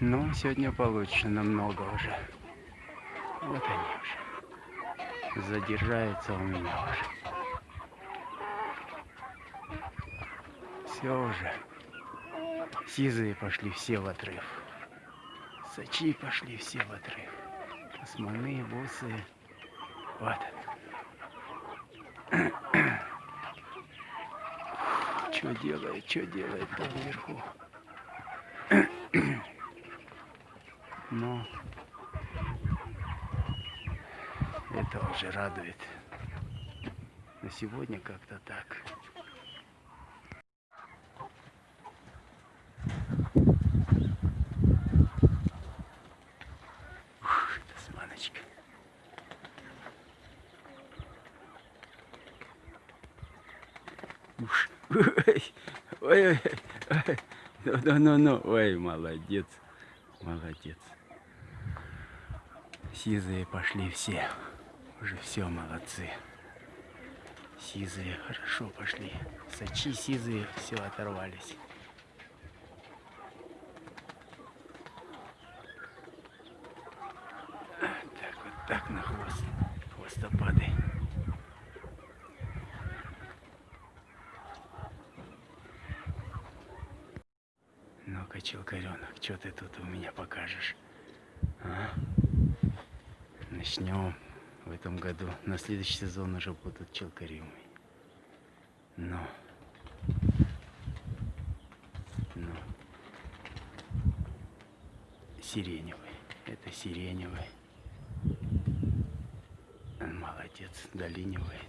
Ну, сегодня получше намного уже. Вот они уже. Задержаются у меня уже. Все уже. Сизые пошли все в отрыв. Сачи пошли все в отрыв. Османы, бусы. Вот. Что делает, что делает там вверху. Но это уже радует. На сегодня как-то так. Ух. Уж. Ой, ой, ой, ой. Ну, ну, ну, ну. Ой, молодец. Молодец. Сизые пошли все. Уже все молодцы. Сизые хорошо пошли. Сачи сизые все оторвались. Так вот так на хвост. Хвостопады. Ну-ка, челкаренок, что ты тут у меня покажешь? А? Начнем в этом году. На следующий сезон уже будут челкаримы. Ну. Ну. Сиреневый. Это сиреневый. Молодец, долинивает.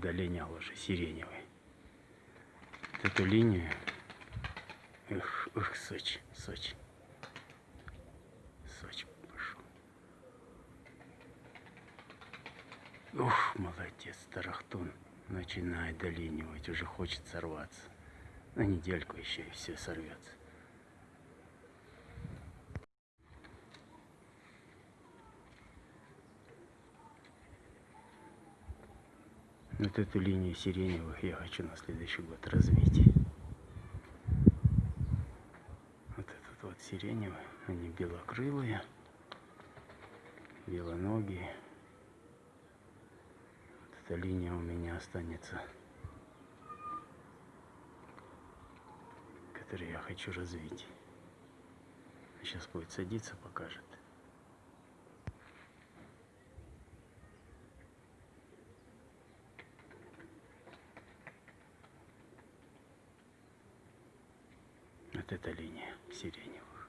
Вот долинял уже сиреневый. Вот эту линию. Эх, эх, Сочи, Сочи. Сочи пошел. Ух, молодец, Тарахтун. Начинает долинивать, уже хочет сорваться. На недельку еще и все сорвется. Вот эту линию сиреневых я хочу на следующий год развить. Вот этот вот сиреневый, они белокрылые, белоногие. Вот эта линия у меня останется, которую я хочу развить. Сейчас будет садиться, покажет. Вот эта линия сиреневых.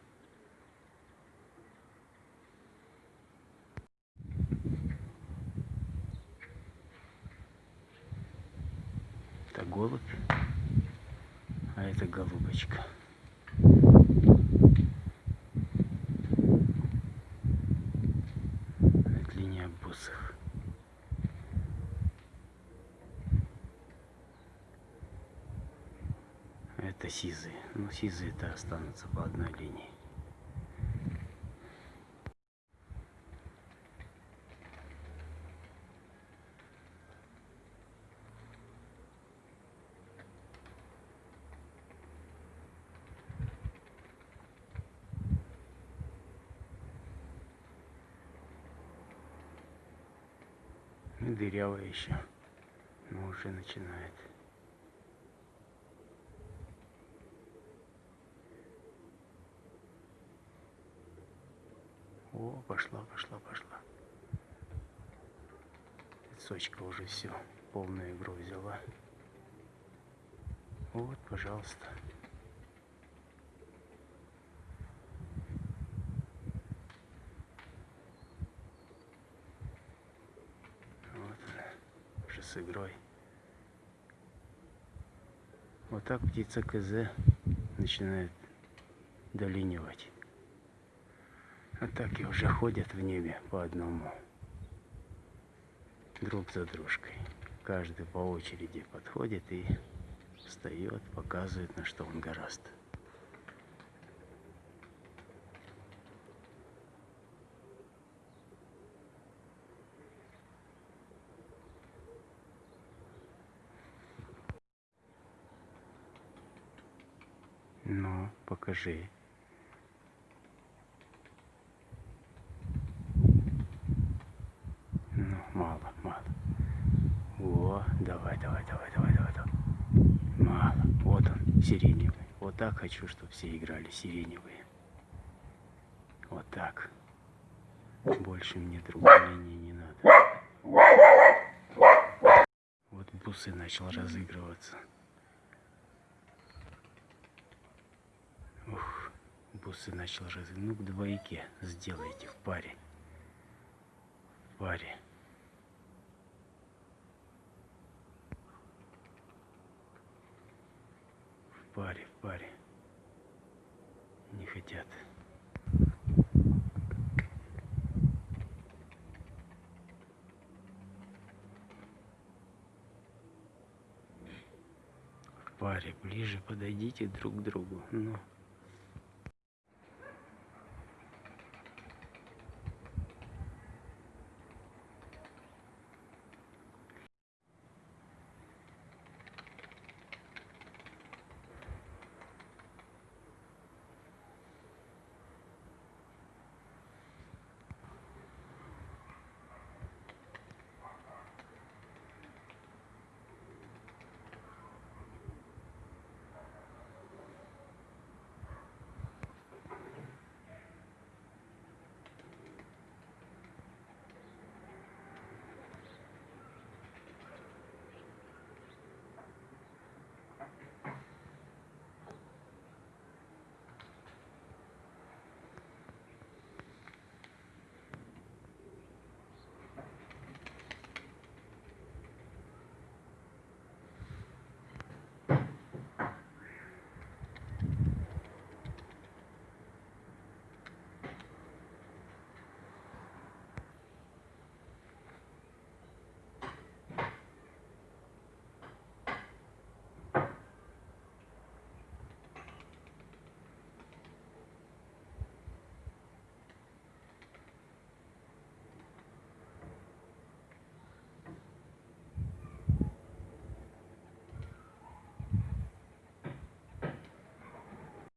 Это голубь, а это голубочка. Это линия бусых. Это сизые. Ну, сизые-то останутся по одной линии. Ну, дырявая еще. Но уже начинает. О, пошла, пошла, пошла. Сочка уже все, полную игру взяла. Вот, пожалуйста. Вот она, уже с игрой. Вот так птица КЗ начинает долинивать. А так и уже ходят в небе по одному. Друг за дружкой. Каждый по очереди подходит и встает, показывает, на что он горазд. Ну, покажи. Так хочу, чтобы все играли сиреневые. Вот так. Больше мне другой линии не надо. Вот бусы начал разыгрываться. Ух, бусы начал разыгрываться. Ну, к двойке сделайте в паре. В паре. В паре, паре. Не хотят. В паре ближе подойдите друг к другу. Ну.